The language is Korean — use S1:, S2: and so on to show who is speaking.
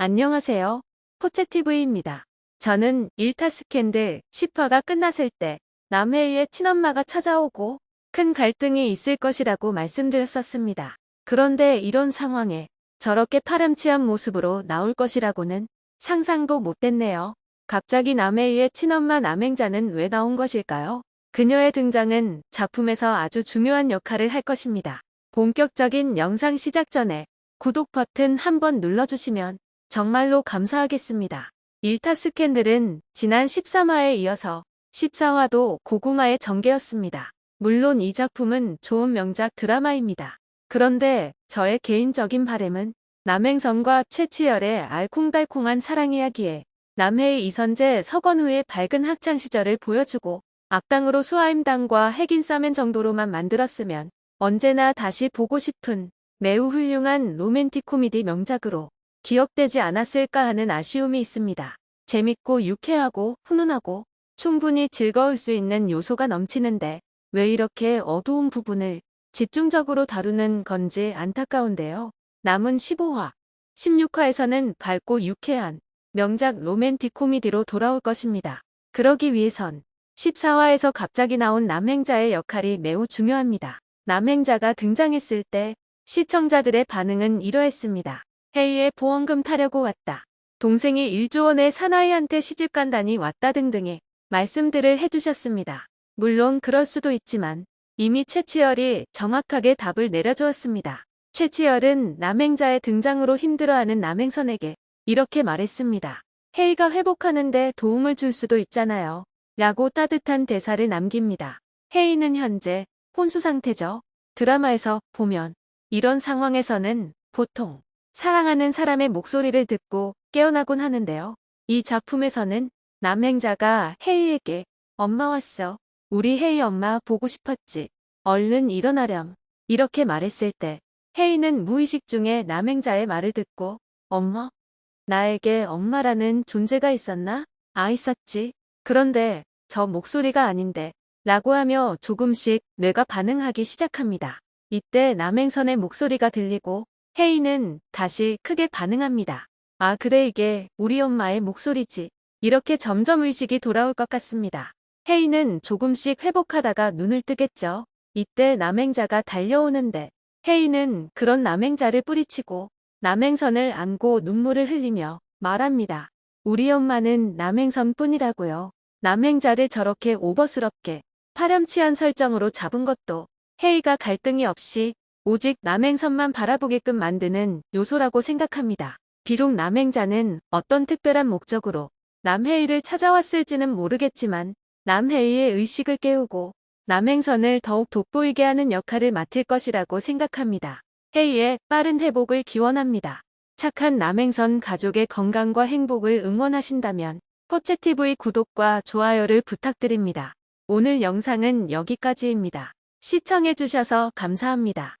S1: 안녕하세요. 포채TV입니다. 저는 일타 스캔들 10화가 끝났을 때 남해의 친엄마가 찾아오고 큰 갈등이 있을 것이라고 말씀드렸었습니다. 그런데 이런 상황에 저렇게 파렴치한 모습으로 나올 것이라고는 상상도 못했네요. 갑자기 남해의 친엄마 남행자는 왜 나온 것일까요? 그녀의 등장은 작품에서 아주 중요한 역할을 할 것입니다. 본격적인 영상 시작 전에 구독 버튼 한번 눌러주시면 정말로 감사하겠습니다. 일타 스캔들은 지난 13화에 이어서 14화도 고구마의 전개였습니다. 물론 이 작품은 좋은 명작 드라마입니다. 그런데 저의 개인적인 바램은 남행선과 최치열의 알콩달콩한 사랑 이야기에 남해의 이선재 서건우의 밝은 학창시절을 보여주고 악당으로 수하임당과 핵인싸맨 정도로만 만들었으면 언제나 다시 보고 싶은 매우 훌륭한 로맨틱 코미디 명작으로 기억되지 않았을까 하는 아쉬움이 있습니다. 재밌고 유쾌하고 훈훈하고 충분히 즐거울 수 있는 요소가 넘치는데 왜 이렇게 어두운 부분을 집중적으로 다루는 건지 안타까운데요. 남은 15화, 16화에서는 밝고 유쾌한 명작 로맨틱 코미디로 돌아올 것입니다. 그러기 위해선 14화에서 갑자기 나온 남행자의 역할이 매우 중요합니다. 남행자가 등장했을 때 시청자들의 반응은 이러했습니다. 헤이에 보험금 타려고 왔다. 동생이 1조 원의 사나이한테 시집 간다니 왔다 등등의 말씀들을 해주셨습니다. 물론 그럴 수도 있지만 이미 최치열이 정확하게 답을 내려주었습니다. 최치열은 남행자의 등장으로 힘들어하는 남행선에게 이렇게 말했습니다. 헤이가 회복하는데 도움을 줄 수도 있잖아요. 라고 따뜻한 대사를 남깁니다. 헤이는 현재 혼수 상태죠. 드라마에서 보면 이런 상황에서는 보통 사랑하는 사람의 목소리를 듣고 깨어나곤 하는데요. 이 작품에서는 남행자가 헤이에게 엄마 왔어. 우리 헤이 엄마 보고 싶었지. 얼른 일어나렴. 이렇게 말했을 때 헤이는 무의식 중에 남행자의 말을 듣고 엄마? 나에게 엄마라는 존재가 있었나? 아 있었지. 그런데 저 목소리가 아닌데 라고 하며 조금씩 뇌가 반응하기 시작합니다. 이때 남행선의 목소리가 들리고 헤이는 다시 크게 반응합니다. 아 그래 이게 우리 엄마의 목소리지. 이렇게 점점 의식이 돌아올 것 같습니다. 헤이는 조금씩 회복하다가 눈을 뜨겠죠. 이때 남행자가 달려오는데 헤이는 그런 남행자를 뿌리치고 남행선을 안고 눈물을 흘리며 말합니다. 우리 엄마는 남행선 뿐이라고요. 남행자를 저렇게 오버스럽게 파렴치한 설정으로 잡은 것도 헤이가 갈등이 없이 오직 남행선만 바라보게끔 만드는 요소라고 생각합니다. 비록 남행자는 어떤 특별한 목적으로 남헤이를 찾아왔을지는 모르겠지만 남헤이의 의식을 깨우고 남행선을 더욱 돋보이게 하는 역할을 맡을 것이라고 생각합니다. 헤이의 빠른 회복을 기원합니다. 착한 남행선 가족의 건강과 행복을 응원하신다면 포채TV 구독과 좋아요를 부탁드립니다. 오늘 영상은 여기까지입니다. 시청해주셔서 감사합니다.